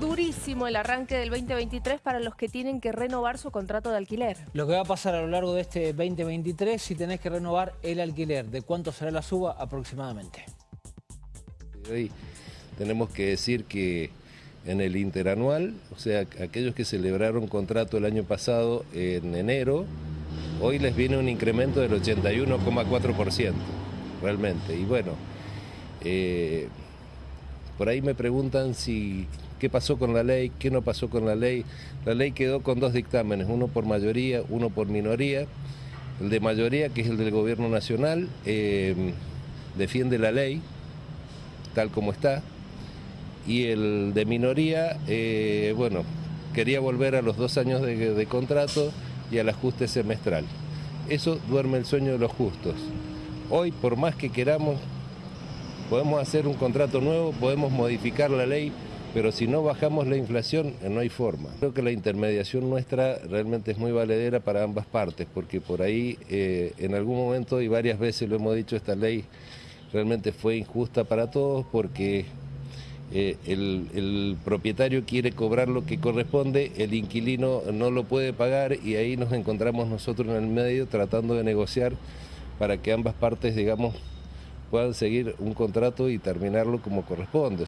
Durísimo el arranque del 2023 para los que tienen que renovar su contrato de alquiler. Lo que va a pasar a lo largo de este 2023 si tenés que renovar el alquiler, ¿de cuánto será la suba aproximadamente? Hoy tenemos que decir que en el interanual, o sea, aquellos que celebraron contrato el año pasado en enero, hoy les viene un incremento del 81,4%, realmente. Y bueno, eh, por ahí me preguntan si qué pasó con la ley, qué no pasó con la ley. La ley quedó con dos dictámenes, uno por mayoría, uno por minoría. El de mayoría, que es el del gobierno nacional, eh, defiende la ley tal como está. Y el de minoría, eh, bueno, quería volver a los dos años de, de contrato y al ajuste semestral. Eso duerme el sueño de los justos. Hoy, por más que queramos, podemos hacer un contrato nuevo, podemos modificar la ley, pero si no bajamos la inflación eh, no hay forma. Creo que la intermediación nuestra realmente es muy valedera para ambas partes, porque por ahí eh, en algún momento y varias veces lo hemos dicho, esta ley realmente fue injusta para todos porque eh, el, el, propietario quiere cobrar lo que corresponde, el inquilino no lo puede pagar y ahí nos encontramos nosotros en el medio tratando de negociar para que ambas partes, digamos, puedan seguir un contrato y terminarlo como corresponde.